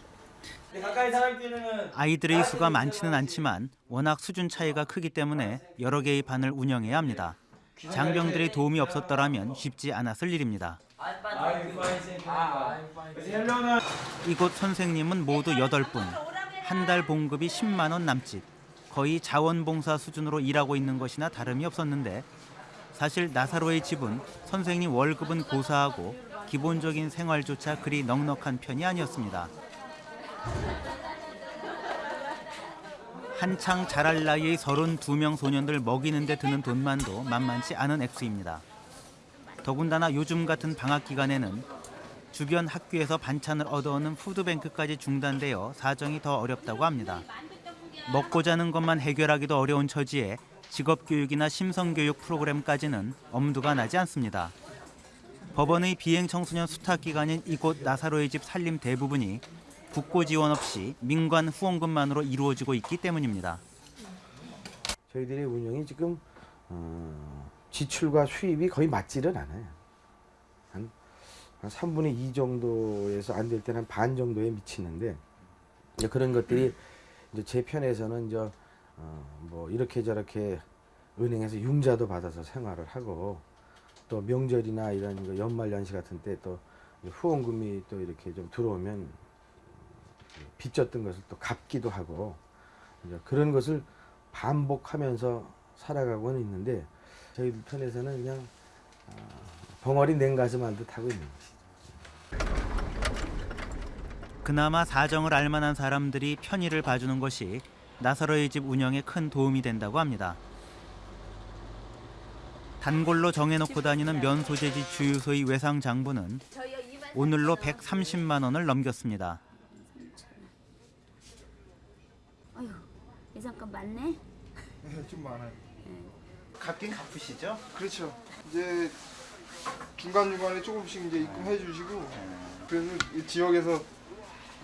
아이들의 수가 많지는 않지만 워낙 수준 차이가 크기 때문에 여러 개의 반을 운영해야 합니다. 장병들의 도움이 없었더라면 쉽지 않았을 일입니다. 이곳 선생님은 모두 8분, 한 달 봉급이 10만 원 남짓, 거의 자원봉사 수준으로 일하고 있는 것이나 다름이 없었는데 사실 나사로의 집은 선생님 월급은 고사하고 기본적인 생활조차 그리 넉넉한 편이 아니었습니다. 한창 자랄 나이의 32명 소년들 먹이는 데 드는 돈만도 만만치 않은 액수입니다. 더군다나 요즘 같은 방학 기간에는 주변 학교에서 반찬을 얻어오는 푸드뱅크까지 중단되어 사정이 더 어렵다고 합니다. 먹고 자는 것만 해결하기도 어려운 처지에 직업교육이나 심성교육 프로그램까지는 엄두가 나지 않습니다. 법원의 비행 청소년 수탁 기관인 이곳 나사로의 집 살림 대부분이 국고 지원 없이 민관 후원금만으로 이루어지고 있기 때문입니다. 저희들의 운영이 지금 어, 지출과 수입이 거의 맞지는 않아요. 한, 한 3분의 2 정도에서 안 될 때는 한반 정도에 미치는데 그런 것들이 이제 제 편에서는 이제 어, 뭐 이렇게 저렇게 은행에서 융자도 받아서 생활을 하고 또 명절이나 이런 거 연말 연시 같은 때 또 후원금이 또 이렇게 좀 들어오면 빚졌던 것을 또 갚기도 하고 이제 그런 것을 반복하면서 살아가고는 있는데 저희들 편에서는 그냥 어, 벙어리 냉가슴 알듯 하고 있는 것이죠. 그나마 사정을 알만한 사람들이 편의를 봐주는 것이 나사로의 집 운영에 큰 도움이 된다고 합니다. 단골로 정해놓고 다니는 면 소재지 주유소의 외상 장부는 오늘로 130만 원을 넘겼습니다. 어휴, 예상값 많네. 좀 많아요. 갚긴 갚으시죠? 그렇죠. 이제 중간 중간에 조금씩 이제 입금해 주시고 그래서 이 지역에서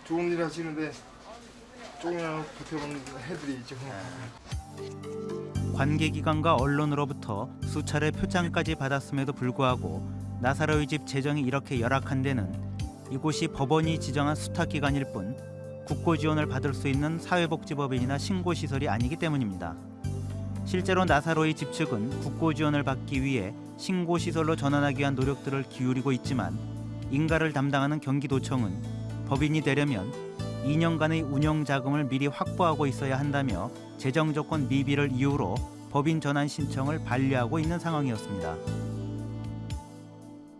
좋은 일 하시는데 조금이라도 보태면 해드리죠. 관계기관과 언론으로부터 수차례 표창까지 받았음에도 불구하고 나사로의 집 재정이 이렇게 열악한 데는 이곳이 법원이 지정한 수탁기관일 뿐 국고 지원을 받을 수 있는 사회복지법인이나 신고시설이 아니기 때문입니다. 실제로 나사로의 집 측은 국고 지원을 받기 위해 신고시설로 전환하기 위한 노력들을 기울이고 있지만 인가를 담당하는 경기도청은 법인이 되려면 2년간의 운영 자금을 미리 확보하고 있어야 한다며 재정 조건 미비를 이유로 법인 전환 신청을 반려하고 있는 상황이었습니다.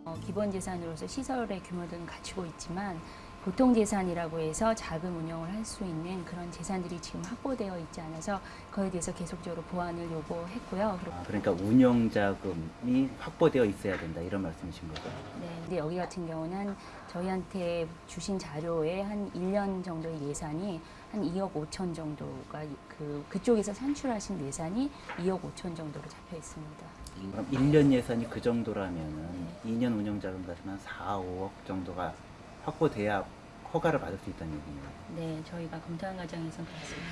어, 기본 재산으로서 시설의 규모들은 갖추고 있지만 보통 재산이라고 해서 자금 운영을 할 수 있는 그런 재산들이 지금 확보되어 있지 않아서 그에 대해서 계속적으로 보완을 요구했고요. 그리고 그러니까 운영 자금이 확보되어 있어야 된다 이런 말씀이신 거죠? 네, 근데 여기 같은 경우는 저희한테 주신 자료에 한 1년 정도의 예산이 한 2억 5천 정도가 그 그쪽에서 산출하신 예산이 2억 5천 정도로 잡혀 있습니다. 그럼 1년 예산이 그 정도라면은 2년 운영 자금 한 4, 5억 정도가 확보돼야 허가를 받을 수 있다는 얘기네요. 네, 저희가 검토한 과정에서 그렇습니다.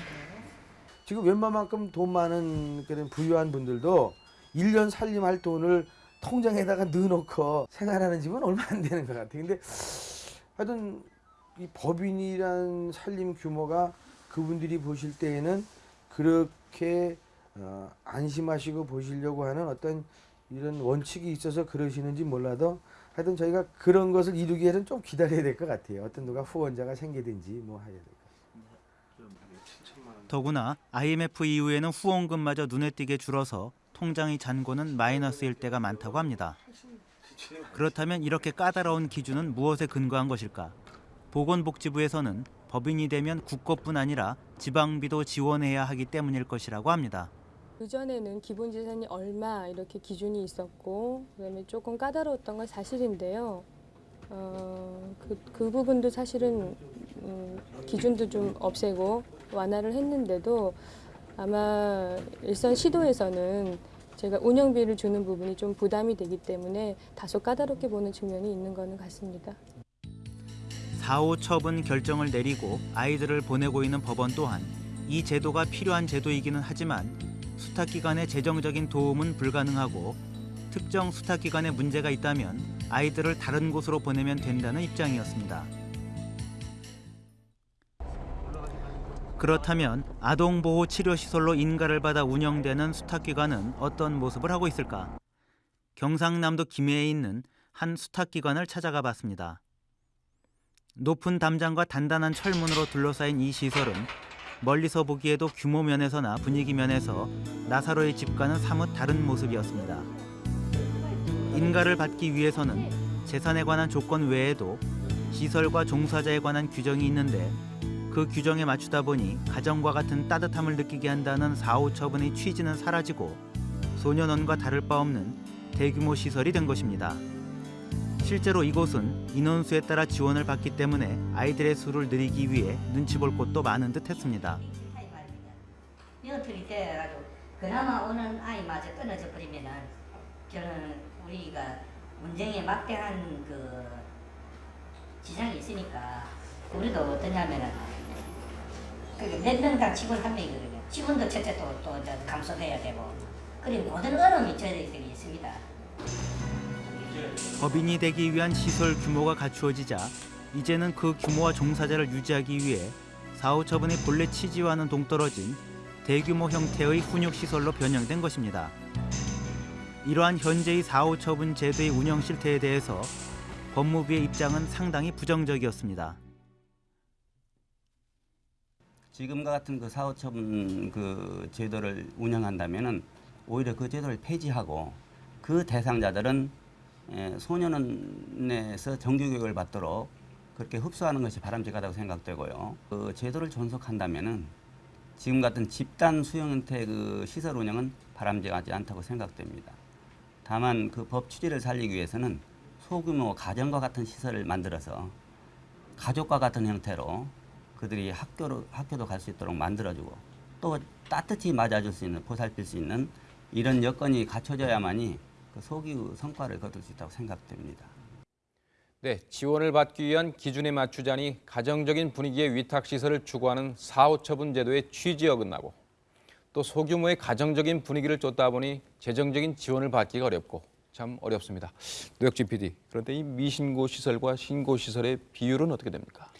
지금 웬만큼 돈 많은 그런 부유한 분들도 1년 살림할 돈을 통장에다가 넣어놓고 생활하는 집은 얼마 안 되는 것 같아요. 근데 하여튼 이 법인이란 살림 규모가 그분들이 보실 때에는 그렇게 어, 안심하시고 보시려고 하는 어떤 이런 원칙이 있어서 그러시는지 몰라도 하여튼 저희가 그런 것을 이루기 위해서는 좀 기다려야 될 것 같아요. 어떤 누가 후원자가 생기든지 뭐 해야 될 더구나 IMF 이후에는 후원금마저 눈에 띄게 줄어서 통장의 잔고는 마이너스일 때가 많다고 합니다. 그렇다면 이렇게 까다로운 기준은 무엇에 근거한 것일까? 보건복지부에서는 법인이 되면 국고뿐 아니라 지방비도 지원해야 하기 때문일 것이라고 합니다. 그전에는 기본 재산이 얼마 이렇게 기준이 있었고 그다음에 조금 까다로웠던 건 사실인데요. 어, 그, 그 부분도 사실은 음, 기준도 좀 없애고 완화를 했는데도 아마 일선 시도에서는 제가 운영비를 주는 부분이 좀 부담이 되기 때문에 다소 까다롭게 보는 측면이 있는 거는 같습니다. 4호 처분 결정을 내리고 아이들을 보내고 있는 법원 또한 이 제도가 필요한 제도이기는 하지만 수탁기관의 재정적인 도움은 불가능하고 특정 수탁기관에 문제가 있다면 아이들을 다른 곳으로 보내면 된다는 입장이었습니다. 그렇다면 아동보호치료시설로 인가를 받아 운영되는 수탁기관은 어떤 모습을 하고 있을까? 경상남도 김해에 있는 한 수탁기관을 찾아가 봤습니다. 높은 담장과 단단한 철문으로 둘러싸인 이 시설은 멀리서 보기에도 규모 면에서나 분위기 면에서 나사로의 집과는 사뭇 다른 모습이었습니다. 인가를 받기 위해서는 재산에 관한 조건 외에도 시설과 종사자에 관한 규정이 있는데 그 규정에 맞추다 보니 가정과 같은 따뜻함을 느끼게 한다는 4호 처분의 취지는 사라지고 소년원과 다를 바 없는 대규모 시설이 된 것입니다. 실제로 이곳은 인원수에 따라 지원을 받기 때문에 아이들의 수를 늘리기 위해 눈치 볼 곳도 많은 듯 했습니다. 녀틀이 돼가지고 그나마 오는 아이마저 끊어져 버리면은 저는 우리가 운정에 막대한 그 지장이 있으니까 우리도 어떠냐면은 그몇 명당 직원 한 명이거든요. 직원도 첫째 또 또 감속해야 되고 그리고 모든 어려움이 저희들이 있습니다. 법인이 되기 위한 시설 규모가 갖추어지자 이제는 그 규모와 종사자를 유지하기 위해 4호 처분의 본래 취지와는 동떨어진 대규모 형태의 훈육시설로 변형된 것입니다. 이러한 현재의 4호 처분 제도의 운영 실태에 대해서 법무부의 입장은 상당히 부정적이었습니다. 지금과 같은 그 사후 처분 그 제도를 운영한다면은 오히려 그 제도를 폐지하고 그 대상자들은 에, 소년원에서 정규 교육을 받도록 그렇게 흡수하는 것이 바람직하다고 생각되고요. 그 제도를 존속한다면은 지금 같은 집단 수용 형태 그 시설 운영은 바람직하지 않다고 생각됩니다. 다만 그 법 취지를 살리기 위해서는 소규모 가정과 같은 시설을 만들어서 가족과 같은 형태로 그들이 학교로 학교도 갈 수 있도록 만들어주고 또 따뜻히 맞아줄 수 있는 보살필 수 있는 이런 여건이 갖춰져야만이 그 소기의 성과를 거둘 수 있다고 생각됩니다. 네, 지원을 받기 위한 기준에 맞추자니 가정적인 분위기의 위탁시설을 추구하는 4호 처분 제도의 취지에 어긋나고 또 소규모의 가정적인 분위기를 쫓다 보니 재정적인 지원을 받기가 어렵고 참 어렵습니다. 노혁진 PD, 그런데 이 미신고 시설과 신고 시설의 비율은 어떻게 됩니까?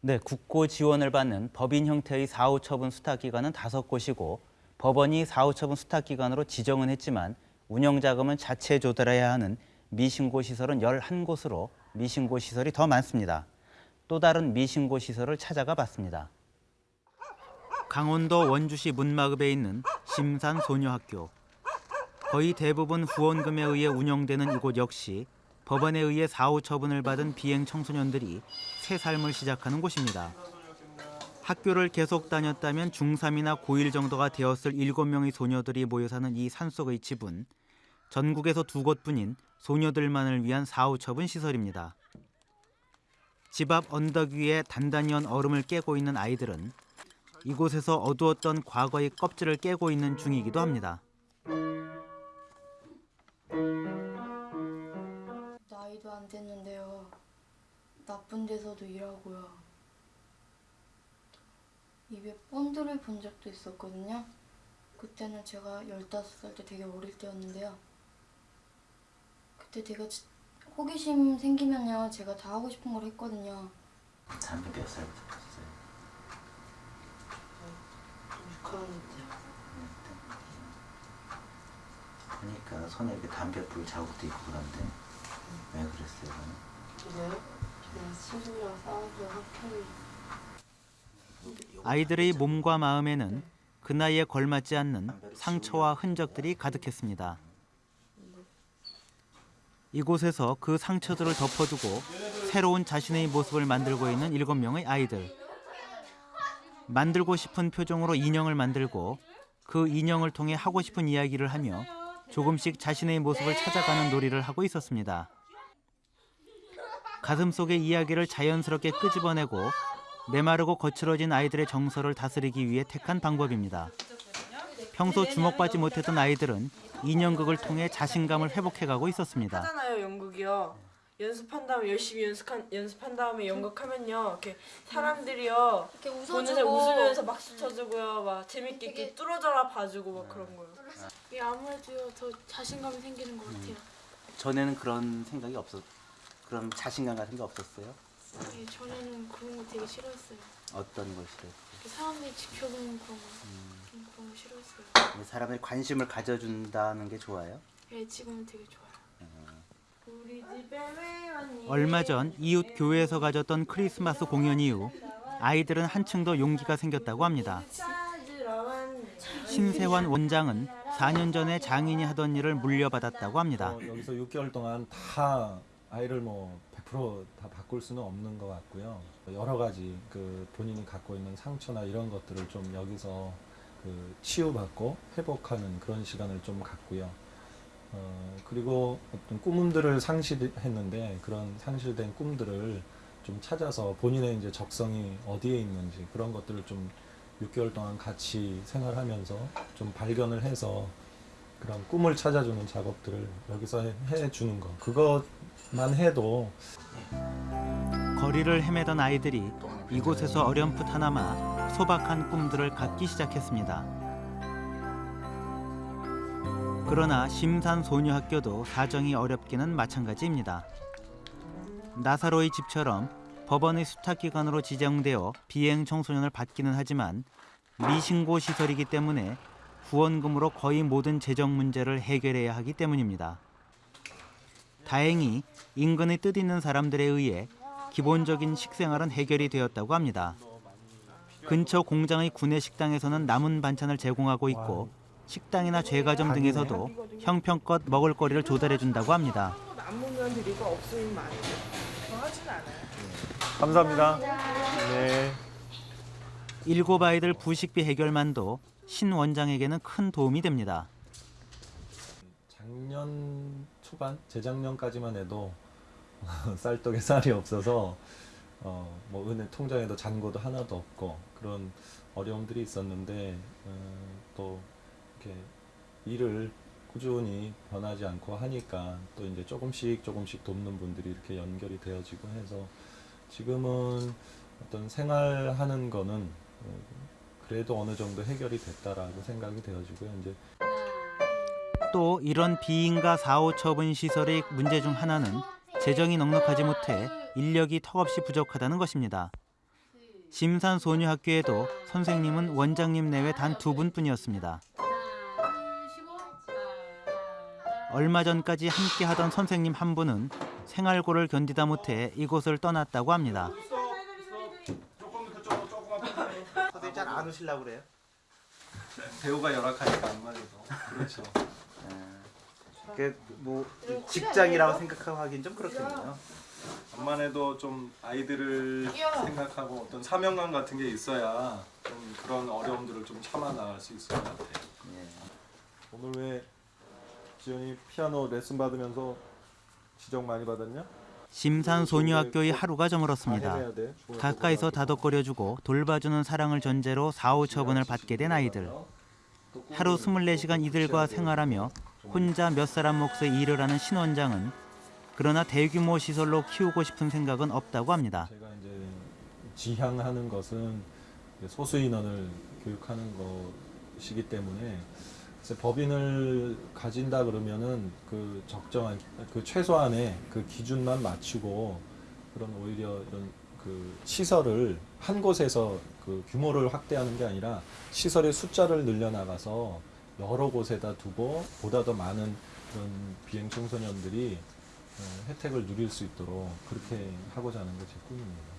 네, 국고 지원을 받는 법인 형태의 4호 처분 수탁기관은 다섯 곳이고 법원이 4호 처분 수탁기관으로 지정은 했지만 운영 자금은 자체 조달해야 하는 미신고 시설은 11곳으로 미신고 시설이 더 많습니다. 또 다른 미신고 시설을 찾아가 봤습니다. 강원도 원주시 문마읍에 있는 심산 소녀학교. 거의 대부분 후원금에 의해 운영되는 이곳 역시 법원에 의해 4호 처분을 받은 비행 청소년들이 새 삶을 시작하는 곳입니다. 학교를 계속 다녔다면 중3이나 고1 정도가 되었을 7명의 소녀들이 모여 사는 이 산속의 집은 전국에서 두 곳뿐인 소녀들만을 위한 사후처분 시설입니다. 집 앞 언덕 위에 단단히 온 얼음을 깨고 있는 아이들은 이곳에서 어두웠던 과거의 껍질을 깨고 있는 중이기도 합니다. 나이도 안 됐는데요. 나쁜 데서도 일하고요. 입에 본드를 본 적도 있었거든요. 그때는 제가 15살 때 되게 어릴 때였는데요. 그때 되게 지- 호기심 생기면요. 제가 다 하고 싶은 걸 했거든요. 담배 몇 살부터 폈어요? 6학년 때요. 그러니까 손에 이렇게 담배 불 자국도 있고 그런데 왜 그랬어요? 그래요? 그냥 친구랑 싸워서 학교를 아이들의 몸과 마음에는 그 나이에 걸맞지 않는 상처와 흔적들이 가득했습니다. 이곳에서 그 상처들을 덮어두고 새로운 자신의 모습을 만들고 있는 일곱 명의 아이들. 만들고 싶은 표정으로 인형을 만들고 그 인형을 통해 하고 싶은 이야기를 하며 조금씩 자신의 모습을 찾아가는 놀이를 하고 있었습니다. 가슴 속의 이야기를 자연스럽게 끄집어내고 메마르고 거칠어진 아이들의 정서를 다스리기 위해 택한 방법입니다. 평소 주목받지 못했던 아이들은 인형극을 통해 자신감을 회복해가고 있었습니다. 하잖아요 연극이요. 연습한 다음에 열심히 연습한 연습한 다음에 연극하면요 이렇게 사람들이요 이렇게 웃어주고. 웃으면서 박수 쳐주고요 막 재밌게 이렇게 뚫어져라 봐주고 막 그런 거요. 이게 아무래도 더 자신감이 생기는 것 같아요. 전에는 그런 생각이 없었, 그런 자신감 같은 게 없었어요? 네, 전에는 그런 거 되게 싫어했어요. 어떤 걸 싫어요? 이렇게 사람들이 지켜보는 그런 거, 좀 그런 거 싫어했어요. 사람들이 관심을 가져준다는 게 좋아요? 네, 지금은 되게 좋아요. 우리 집에 왜 왔니? 얼마 전 이웃 교회에서 가졌던 크리스마스 공연 이후 아이들은 한층 더 용기가 생겼다고 합니다. 신세환 원장은 4년 전에 장인이 하던 일을 물려받았다고 합니다. 어, 여기서 6개월 동안 다 아이를 뭐 100%다 바꿀 수는 없는 것 같고요. 여러 가지 그 본인이 갖고 있는 상처나 이런 것들을 좀 여기서 그 치유받고 회복하는 그런 시간을 좀 갖고요. 어, 그리고 어떤 꿈들을 상실했는데 그런 상실된 꿈들을 좀 찾아서 본인의 이제 적성이 어디에 있는지 그런 것들을 좀 6개월 동안 같이 생활하면서 좀 발견을 해서 그런 꿈을 찾아주는 작업들을 여기서 해- 해주는 거 그것만 해도 거리를 헤매던 아이들이 이곳에서 어렴풋하나마 소박한 꿈들을 갖기 시작했습니다. 그러나 심산소녀학교도 사정이 어렵기는 마찬가지입니다. 나사로의 집처럼 법원의 수탁기관으로 지정되어 비행 청소년을 받기는 하지만 미신고 시설이기 때문에 후원금으로 거의 모든 재정 문제를 해결해야 하기 때문입니다. 다행히 인근의 뜻 있는 사람들에 의해 기본적인 식생활은 해결이 되었다고 합니다. 근처 공장의 구내 식당에서는 남은 반찬을 제공하고 있고 식당이나 제과점 등에서도 형편껏 먹을 거리를 조달해 준다고 합니다. 감사합니다. 네. 일곱 아이들 부식비 해결만도 신 원장에게는 큰 도움이 됩니다. 작년 초반 재작년까지만 해도 쌀떡에 쌀이 없어서 어, 뭐 은행 통장에도 잔고도 하나도 없고 그런 어려움들이 있었는데 어, 또 이렇게 일을 꾸준히 변하지 않고 하니까 또 이제 조금씩 조금씩 돕는 분들이 이렇게 연결이 되어지고 해서 지금은 어떤 생활하는 거는 어, 그래도 어느 정도 해결이 됐다라고 생각이 되어지고요. 이제 또 이런 비인가 사후 처분 시설의 문제 중 하나는 재정이 넉넉하지 못해 인력이 턱없이 부족하다는 것입니다. 심산소녀학교에도 선생님은 원장님 내외 단 두 분뿐이었습니다. 얼마 전까지 함께 하던 선생님 한 분은 생활고를 견디다 못해 이곳을 떠났다고 합니다. 선생님 잘 안 오시려고 그래요? 배우가 열악하니까 안 말해도 그렇죠. 그뭐 직장이라고 생각하고 하긴 좀 그렇군요. 암만 해도 좀 아이들을 생각하고 어떤 사명감 같은 게 있어야 좀 그런 어려움들을 좀 참아 나갈 수 있을 것 같아요. 오늘 왜 지연이 피아노 레슨 받으면서 지적 많이 받았냐? 심산소녀학교의 하루가 저물었습니다. 가까이서 다독거려주고 돌봐주는 사랑을 전제로 사후 처분을 받게 된 아이들. 하루 24시간 이들과 생활하며 혼자 몇 사람 몫의 일을 하는 신 원장은 그러나 대규모 시설로 키우고 싶은 생각은 없다고 합니다. 제가 이제 지향하는 것은 소수 인원을 교육하는 것이기 때문에 법인을 가진다 그러면은 그 적정한 그 최소한의 그 기준만 맞추고 그런 오히려 이런 그 시설을 한 곳에서 그 규모를 확대하는 게 아니라 시설의 숫자를 늘려나가서 여러 곳에다 두고 보다 더 많은 그런 비행 청소년들이 어, 혜택을 누릴 수 있도록 그렇게 하고자 하는 게 제 꿈입니다.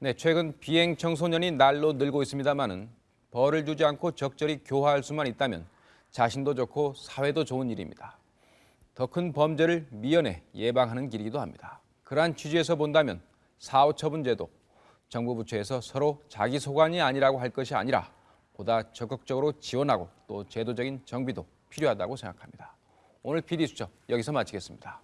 네, 최근 비행 청소년이 날로 늘고 있습니다만은 벌을 주지 않고 적절히 교화할 수만 있다면 자신도 좋고 사회도 좋은 일입니다. 더 큰 범죄를 미연에 예방하는 길이기도 합니다. 그러한 취지에서 본다면 사후처분제도 정부 부처에서 서로 자기 소관이 아니라고 할 것이 아니라 보다 적극적으로 지원하고 또 제도적인 정비도 필요하다고 생각합니다. 오늘 PD 수첩 여기서 마치겠습니다.